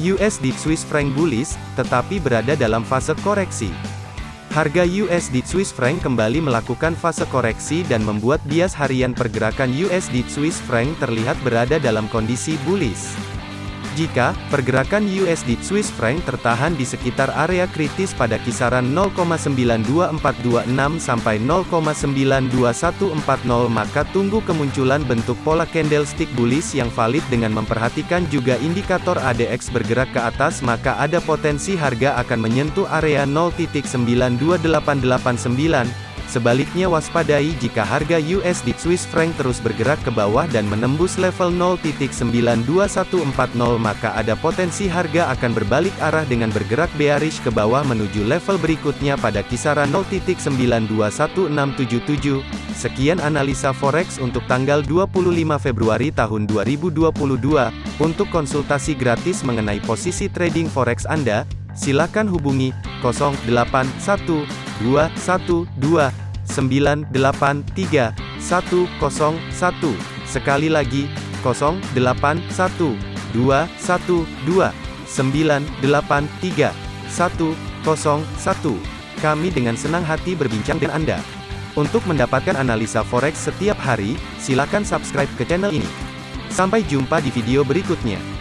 USD Swiss franc bullish, tetapi berada dalam fase koreksi. Harga USD Swiss franc kembali melakukan fase koreksi dan membuat bias harian pergerakan USD Swiss franc terlihat berada dalam kondisi bullish. Jika pergerakan USD Swiss franc tertahan di sekitar area kritis pada kisaran 0,92426 sampai 0,92140 maka tunggu kemunculan bentuk pola candlestick bullish yang valid dengan memperhatikan juga indikator ADX bergerak ke atas maka ada potensi harga akan menyentuh area 0.92889 Sebaliknya waspadai jika harga USD Swiss franc terus bergerak ke bawah dan menembus level 0.92140 maka ada potensi harga akan berbalik arah dengan bergerak bearish ke bawah menuju level berikutnya pada kisaran 0.92167. Sekian analisa forex untuk tanggal 25 Februari tahun 2022. Untuk konsultasi gratis mengenai posisi trading forex Anda, silakan hubungi 081212 983 101. Sekali lagi, 081 212 983 101. Kami dengan senang hati berbincang dengan Anda. Untuk mendapatkan analisa forex setiap hari, silakan subscribe ke channel ini. Sampai jumpa di video berikutnya.